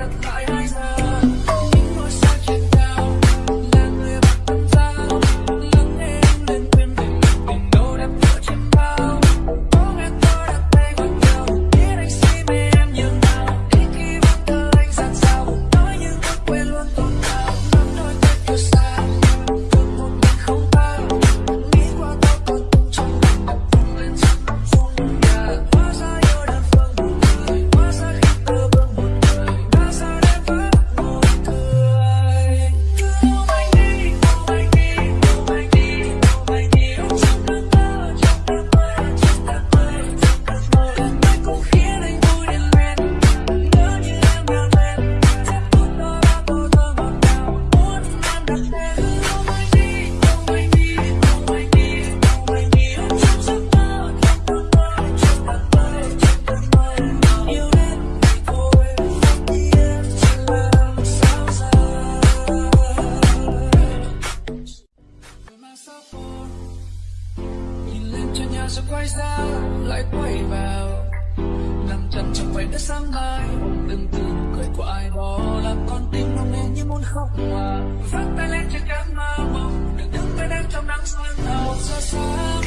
wanna cry sẽ quay ra, lại quay vào. Nằm chân trong vành đất sáng mai từng từ cười của ai đó làm con tim nóng lên như muốn khóc hòa. Vắt tay lên trên cánh mơ mộng đừng đứng bên em trong nắng sớm một xa xa.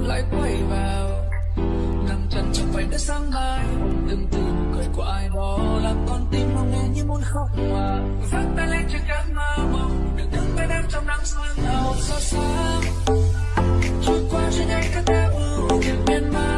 lại quay vào. Nằm chân trong vành đất sáng mai từng từ cười của ai đó làm con tim mong nghe như muốn khóc mà. Vắt tay lên trên cánh mơ mộng được đứng bên em trong nắng sương hồng xa xăm. Trôi qua trên nhanh các ta ưu phiền miên man.